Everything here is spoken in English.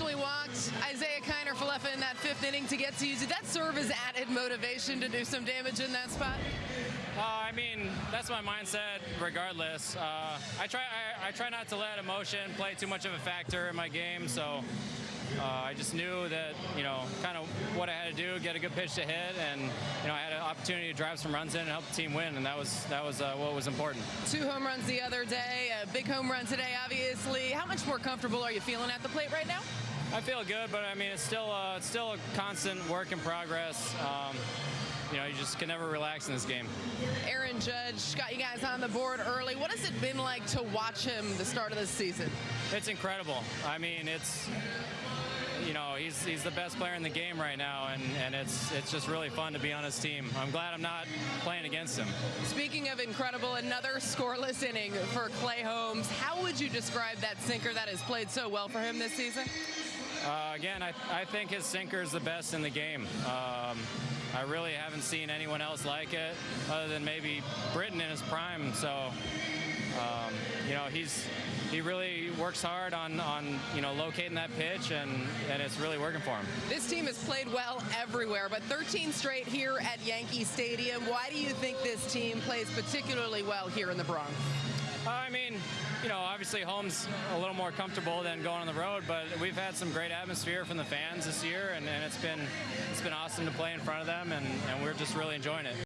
walked Isaiah Kiner Falefa in that fifth inning to get to you. Did that serve as added motivation to do some damage in that spot? Uh, I mean, that's my mindset regardless. Uh, I try I, I, try not to let emotion play too much of a factor in my game, so uh, I just knew that, you know, kind of what I had to do, get a good pitch to hit, and, you know, I had an opportunity to drive some runs in and help the team win, and that was that was uh, what was important. Two home runs the other day, a big home run today, obviously. How much more comfortable are you feeling at the plate right now? I feel good, but I mean, it's still uh, it's still a constant work in progress. Um, you know, you just can never relax in this game. Aaron Judge got you guys on the board early. What has it been like to watch him the start of this season? It's incredible. I mean, it's you know, he's he's the best player in the game right now, and, and it's it's just really fun to be on his team. I'm glad I'm not playing against him. Speaking of incredible, another scoreless inning for Clay Holmes. How would you describe that sinker that has played so well for him this season? Uh, again, I, I think his sinker is the best in the game. Um, I really haven't seen anyone else like it, other than maybe Britton in his prime. So, um, you know, he's he really works hard on, on you know locating that pitch, and, and it's really working for him. This team has played well everywhere, but 13 straight here at Yankee Stadium. Why do you think this team plays particularly well here in the Bronx? Uh, I mean, you know, obviously home's a little more comfortable than going on the road, but we've had some great atmosphere from the fans this year, and, and it's been it's been awesome to play in front of them, and, and we're just really enjoying it.